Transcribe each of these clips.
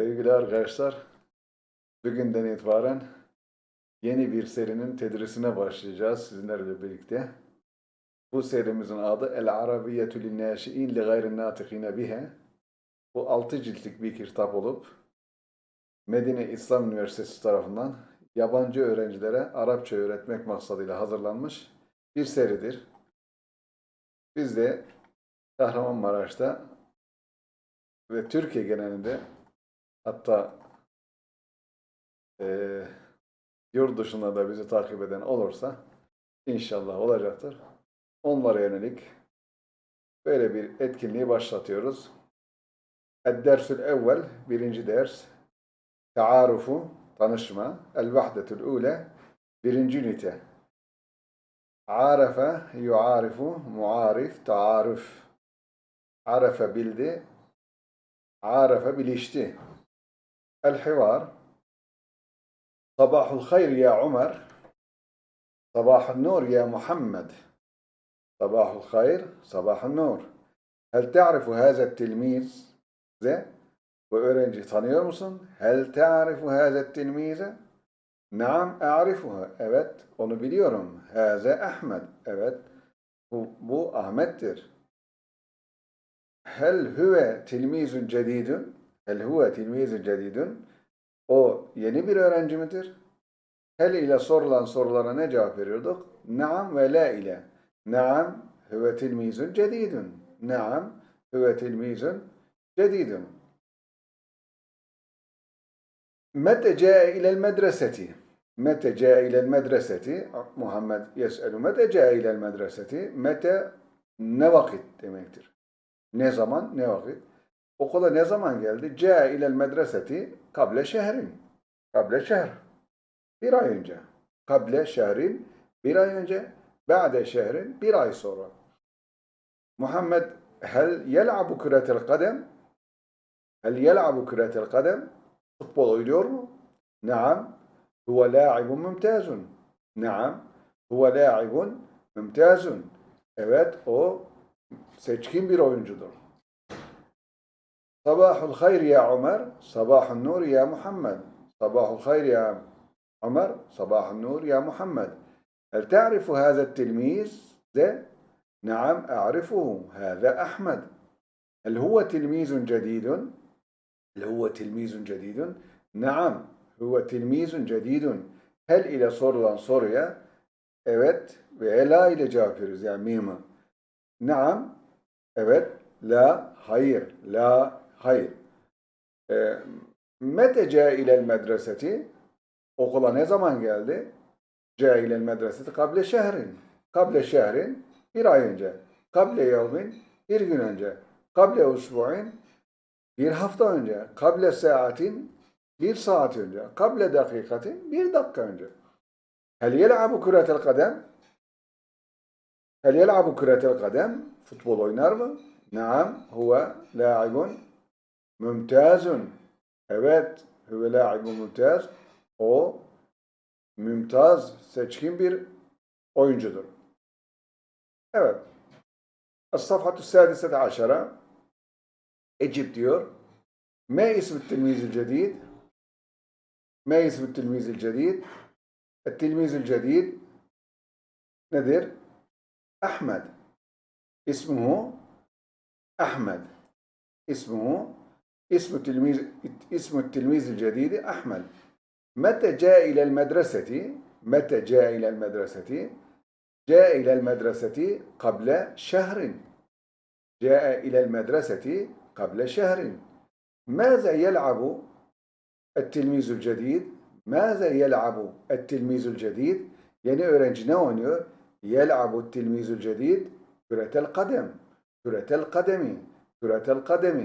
Sevgili arkadaşlar, bugünden itibaren yeni bir serinin tedrisine başlayacağız sizinlerle birlikte. Bu serimizin adı El Arabiyyetü Linnâşi'in li gayrin nâtikîne bihe. Bu altı ciltlik bir kitap olup Medine İslam Üniversitesi tarafından yabancı öğrencilere Arapça öğretmek maksadıyla hazırlanmış bir seridir. Biz de Kahramanmaraş'ta ve Türkiye genelinde hatta eee yurt dışında da bizi takip eden olursa inşallah olacaktır. Onlara yönelik böyle bir etkinliği başlatıyoruz. Ed-dersül evvel, birinci ders. Taarufu, tanışma. El-vahdetül ule, birinci ünite. Arefe, yuarifu, muarif, taaruf. Arefe bildi, arefe bilişti. El-hivar, sabahul hayr ya Ömer, sabahul nur ya Muhammed. صباح الخير صباح النور هل تعرف هذا التلميذ ده bu öğrenci tanıyor musun? Hel ta'rifu hâze tilmize? Naam a'rifuha. Evet, onu biliyorum. Hâze Ahmet. Evet, bu, bu Ahmet'tir. Hel huve tilmizun cedidun? Hel huve tilmizi cedidun. O yeni bir öğrenci midir? Hel ile sorulan sorulara ne cevap veriyorduk? Naam ve la ile. Naam huve tilmizun cedidun. Naam huve tilmizun cedidun. Mete ca'e ilel medreseti. Mete ca'e ilel medreseti. Muhammed yes'elu mete ca'e ilel medreseti. Mete ne vakit demektir. Ne zaman ne vakit. Okula ne zaman geldi? Ca'a ilel medreseti kable şehrin. Kable şehr. Bir ay önce. Kable şehrin bir ay önce. Ba'de şehrin bir ay sonra. Muhammed hel yel'abu küretel kadem? Hel yel'abu küretel kadem? Futbol oynuyor mu? Naam. Huve la'ibun mümtazun. Naam. Huve la'ibun mümtazun. Evet o seçkin bir oyuncudur. صباح الخير يا عمر صباح النور يا محمد. صباح الخير يا عمر صباح النور يا محمد. هل تعرف هذا التلميذ؟ ده نعم أعرفه هذا أحمد. هل هو تلميذ جديد؟ هل هو تلميذ جديد؟ نعم هو تلميذ جديد. هل إلى صور لانصوريا أبت وإلى إلى جابر زعميمة نعم أبت لا خير لا. Hayır. E, mete ca ilel medreseti okula ne zaman geldi? Ca ilel medreseti kable şehrin. Kable şehrin bir ay önce. Kable yevmin bir gün önce. Kable usbu'in bir hafta önce. Kable saatin bir saat önce. Kable dakikatin bir dakika önce. Hel yel'abu küretel kadem? Hel yel'abu küretel kadem? Futbol oynar mı? Naam, huve la'ibun mümtazun. Evet, huve la'ibun mümtaz. O mümtaz, seçkin bir oyuncudur. Evet. Es-safhatü sâdisete aşara. Ecib diyor. Ma ismi tilmizil cedid? Ma ismi tilmizil cedid? El-tilmizil cedid nedir? Ahmed. İsmuhu Ahmed. İsmuhu ismu tilmiz ismu tilmizil cedidi Ahmed. Mete caa ilel medreseti mete caa ilel medreseti جاء إلى المدرسة قبل شهر جاء إلى المدرسة قبل شهر ماذا يلعب التلميذ الجديد ماذا يلعب التلميذ الجديد yeni öğrenci ne oynuyor? يلعب التلميذ الجديد كرة القدم كرة القدم كرة القدم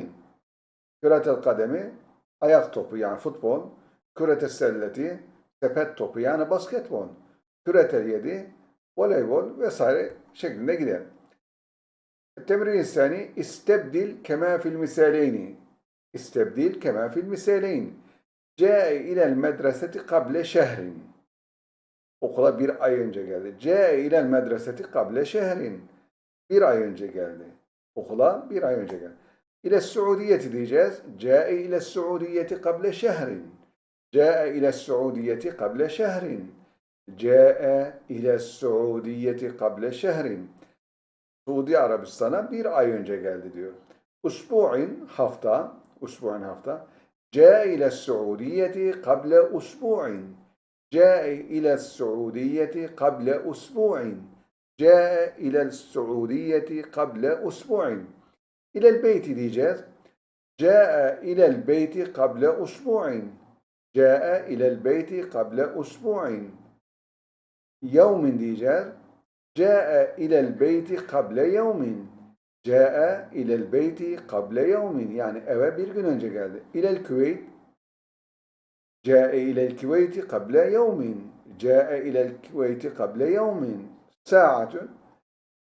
Küretel kademi ayak topu yani futbol. Küretel selleti sepet topu yani basketbol. Küretel yedi voleybol vesaire şeklinde gider. Tebrin sani istebdil kema fil misaleyni. İstebdil kema fil misaleyn. Câe ilel medreseti kable şehrin. Okula bir ay önce geldi. Câe ilel medreseti kable şehrin. Bir ay önce geldi. Okula bir ay önce geldi. İle Suudiyeti diyeceğiz. Câe ile Suudiyeti kable şehrin. Câe ile Suudiyeti kable şehrin. Câe ile Suudiyeti kable şehrin. Suudi Arabistan'a bir ay önce geldi diyor. Usbu'in hafta, usbu'in hafta. Câe ile Suudiyeti kable usbu'in. Câe ile Suudiyeti kable usbu'in. Câe ile Suudiyeti kable usbu'in. İlel beyti diyeceğiz. Câe ilel beyti kable usbu'in. Câe ilel beyti kable usbu'in. Yevmin diyeceğiz. Câe ilel beyti kable yevmin. Câe ilel beyti kable yevmin. Yani eve bir gün önce geldi. İlel Küveyt. Câe ilel Küveyti kable yevmin. Câe ilel Küveyti kable yevmin. Sa'atun.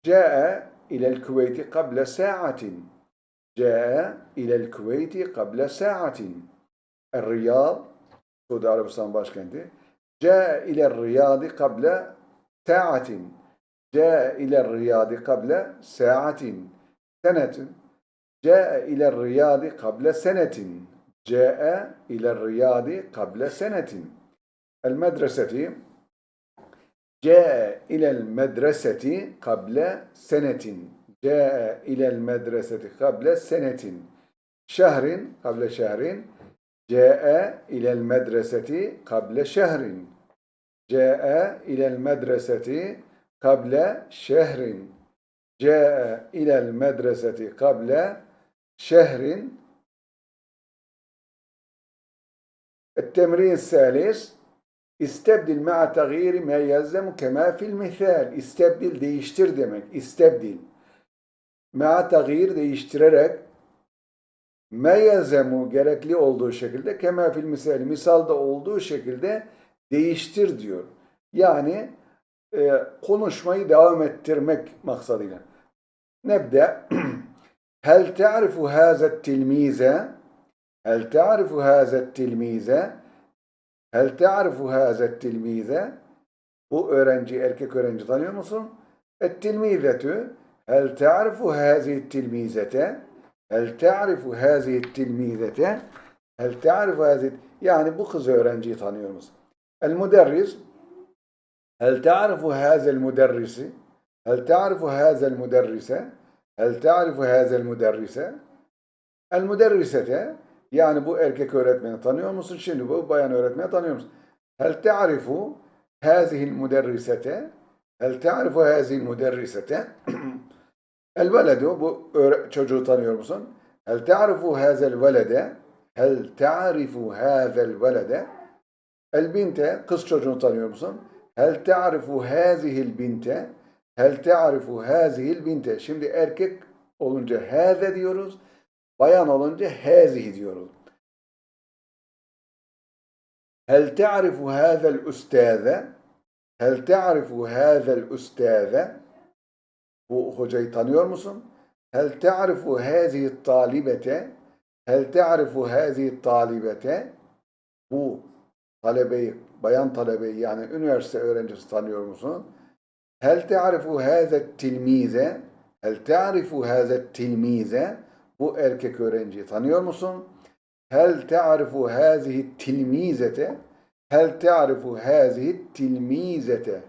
Câe ilel Küveyti kable sa'atin. Câe ilel Küveyti kable sa'atin. El-Riyad. Suudi Arabistan başkenti. Câe ilel Riyadi kable sa'atin. Câe ilel Riyadi kable sa'atin. Senetin. Câe ilel Riyadi kable senetin. Câe ilel Riyadi kable senetin. El-Medreseti. Câe ilel medreseti kable. Câe ilel medreseti kable senetin. Şehrin kable şehrin. Câe ilel medreseti kable şehrin. Câe ilel medreseti kable şehrin. Câe ilel medreseti kable şehrin. التمرين الثالث استبدل مع تغيير ما يلزم كما في المثال استبدل değiştir demek istebdil ma tagir değiştirerek ma yelzemu gerekli olduğu şekilde kema fil misal misalda olduğu şekilde değiştir diyor. Yani e, konuşmayı devam ettirmek maksadıyla. Nebde Hel ta'rifu haza tilmize Hel ta'rifu haza tilmize Hel ta'rifu haza tilmize Bu öğrenci, erkek öğrenci tanıyor musun? Et tilmizetü Hel ta'rifu hazihi tilmizete? Hel ta'rifu hazihi tilmizete? Hel ta'rifu hazihi Yani bu kız öğrenciyi tanıyor musun? El müderris Hel ta'rifu hazel müderrisi? Hel ta'rifu hazel müderrise? Hel ta'rifu hazel müderrise? El müderrisete yani bu erkek öğretmeni tanıyor musun? Şimdi bu bayan öğretmeni tanıyor musun? Hel ta'rifu hazihi'l müderrisete? Hel ta'rifu hazihi'l müderrisete? El veledu bu çocuğu tanıyor musun? Hel te'arifu hazel velede Hel te'arifu hazel velede El binte kız çocuğunu tanıyor musun? Hel te'arifu hazihil binte Hel te'arifu hazihil binte Şimdi erkek olunca haze diyoruz. Bayan olunca hazihi diyoruz. Hel te'arifu hazel üstâze Hel te'arifu hazel üstâze bu hocayı tanıyor musun? Hel ta'rifu hazihi talibete? Hel ta'rifu hazihi talibete? Bu talebeyi, bayan talebeyi yani üniversite öğrencisi tanıyor musun? Hel te'arifu hâze tilmize? Hel te'arifu hâze tilmize? Bu erkek öğrenciyi tanıyor musun? Hel te'arifu hâzihi tilmizete? Hel te'arifu hâzihi tilmizete?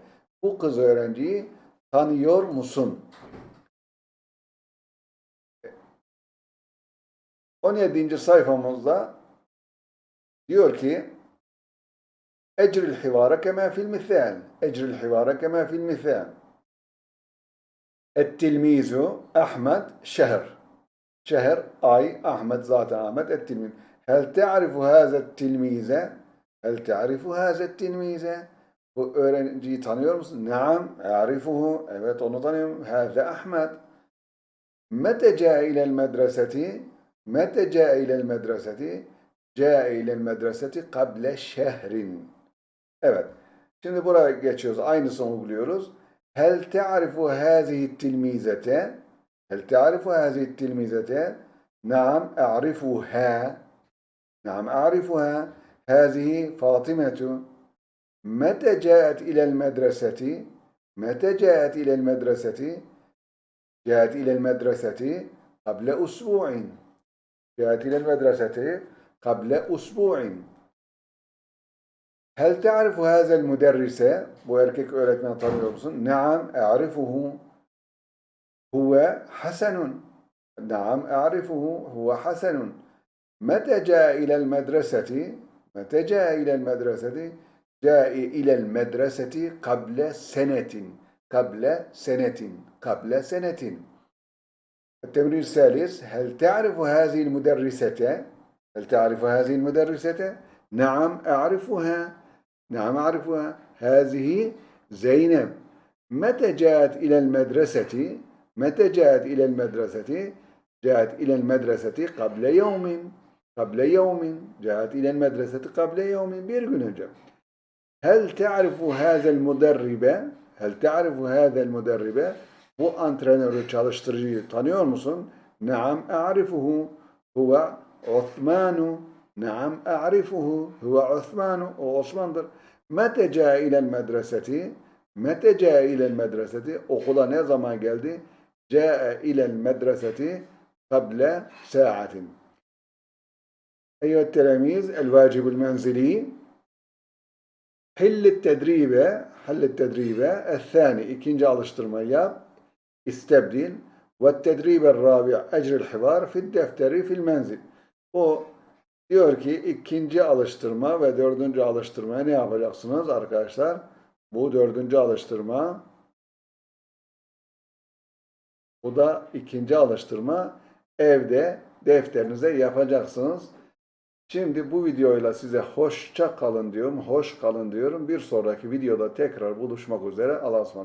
Bu kız öğrenciyi tanıyor musun? O 17. sayfamızda diyor ki Ecril hivara kema fil misal. Ecril hivara kema fil misal. Ettilmizu Ahmet şehr. Şehr ay Ahmet zaten Ahmet ettilmiz. Hel te'arifu hazet tilmize? Hel te'arifu hazet tilmize? Bu öğrenciyi tanıyor musun? Naam, arifuhu. Evet, onu tanıyorum. Hâze Ahmet. Mete câe ilel medreseti? Mete câe ilel medreseti? Câe ilel medreseti kable şehrin. Evet. Şimdi buraya geçiyoruz. Aynısını uyguluyoruz. Hel te'arifu hâzihi tilmizete? Hel te'arifu hâzihi tilmizete? Naam, a'rifuha. Naam, a'rifuha. Hâzihi Fatimetu. Mete câet ilel medreseti? Mete câet ilel medreseti? جاءت إلى المدرسة قبل أسبوع. جاءت إلى المدرسة قبل أسبوع. هل تعرف هذا المدرس؟ öğretmeni tanıyor musun? نعم أعرفه. هو حسن. نعم أعرفه. هو حسن. متى جاء إلى المدرسة؟ متى جاء إلى المدرسة؟ جاء إلى المدرسة قبل سنة قبل سنة قبل سنة التمرين الثالث هل تعرف هذه المدرسة هل تعرف هذه المدرسة نعم أعرفها نعم أعرفها هذه زينب متى جاءت إلى المدرسة متى جاءت إلى المدرسة جاءت إلى المدرسة قبل يوم قبل يوم جاءت إلى المدرسة قبل يوم bir gün önce Hel te'arifu hazel muderribe? Hel te'arifu hazel muderribe? Bu antrenörü, çalıştırıcıyı tanıyor musun? Naam a'rifuhu. Huve Osmanu. Naam a'rifuhu. Huve Osmanu. O Osman'dır. Mete ca'a ilel medreseti? Mete ca'a ilel medreseti? Okula ne zaman geldi? Ca'a ilel medreseti kable sa'atin. Eyyühet telemiz, el vacibul menzili. Hillet tedribe, hallet tedribe, ethani, ikinci alıştırmayı yap, istebdil, ve tedribe rabi, ecril hivar, fil defteri, fil menzil. O diyor ki ikinci alıştırma ve dördüncü alıştırmaya ne yapacaksınız arkadaşlar? Bu dördüncü alıştırma, bu da ikinci alıştırma, evde defterinize yapacaksınız. Şimdi bu videoyla size hoşça kalın diyorum. Hoş kalın diyorum. Bir sonraki videoda tekrar buluşmak üzere. Allah'a ısmarladık.